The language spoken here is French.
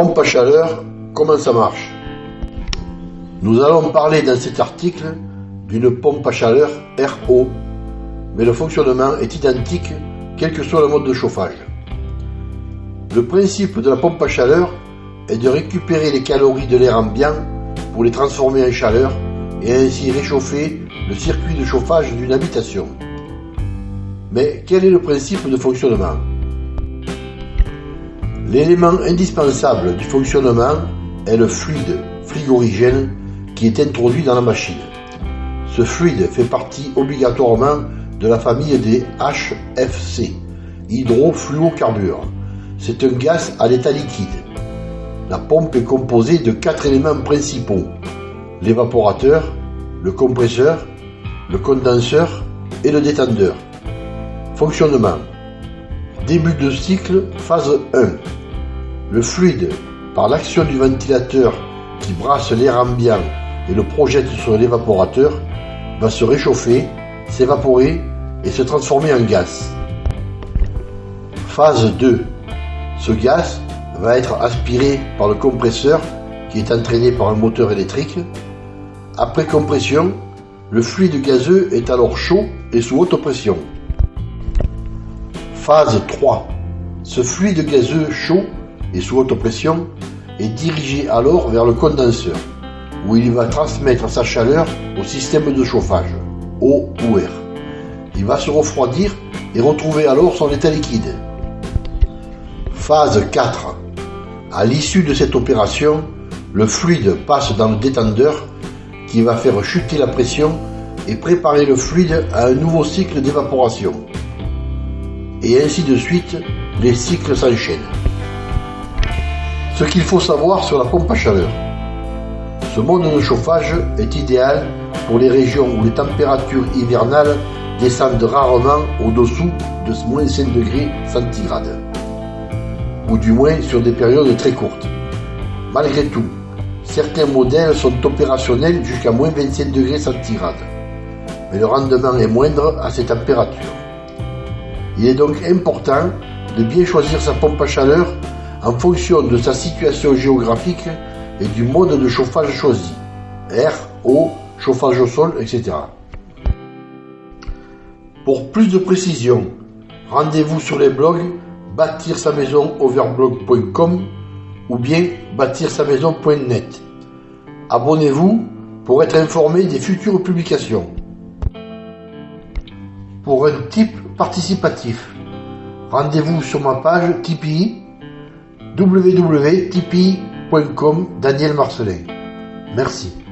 Pompe à chaleur, comment ça marche? Nous allons parler dans cet article d'une pompe à chaleur RO, mais le fonctionnement est identique quel que soit le mode de chauffage. Le principe de la pompe à chaleur est de récupérer les calories de l'air ambiant pour les transformer en chaleur et ainsi réchauffer le circuit de chauffage d'une habitation. Mais quel est le principe de fonctionnement? L'élément indispensable du fonctionnement est le fluide frigorigène qui est introduit dans la machine. Ce fluide fait partie obligatoirement de la famille des HFC, hydrofluocarbures. C'est un gaz à l'état liquide. La pompe est composée de quatre éléments principaux l'évaporateur, le compresseur, le condenseur et le détendeur. Fonctionnement Début de cycle, phase 1. Le fluide, par l'action du ventilateur qui brasse l'air ambiant et le projette sur l'évaporateur, va se réchauffer, s'évaporer et se transformer en gaz. Phase 2. Ce gaz va être aspiré par le compresseur qui est entraîné par un moteur électrique. Après compression, le fluide gazeux est alors chaud et sous haute pression. Phase 3. Ce fluide gazeux chaud et sous haute pression est dirigé alors vers le condenseur, où il va transmettre sa chaleur au système de chauffage, eau ou air. Il va se refroidir et retrouver alors son état liquide. Phase 4. À l'issue de cette opération, le fluide passe dans le détendeur qui va faire chuter la pression et préparer le fluide à un nouveau cycle d'évaporation. Et ainsi de suite, les cycles s'enchaînent. Ce qu'il faut savoir sur la pompe à chaleur. Ce mode de chauffage est idéal pour les régions où les températures hivernales descendent rarement au-dessous de moins 5 degrés centigrades, ou du moins sur des périodes très courtes. Malgré tout, certains modèles sont opérationnels jusqu'à moins 25 degrés centigrades, mais le rendement est moindre à ces températures. Il est donc important de bien choisir sa pompe à chaleur en fonction de sa situation géographique et du mode de chauffage choisi, air, eau, chauffage au sol, etc. Pour plus de précision, rendez-vous sur les blogs bâtir sa maison overblog.com ou bien bâtir sa maison.net. Abonnez-vous pour être informé des futures publications. Pour un type participatif, rendez-vous sur ma page Tipeee www.tipeee.com Daniel Marcelin. Merci.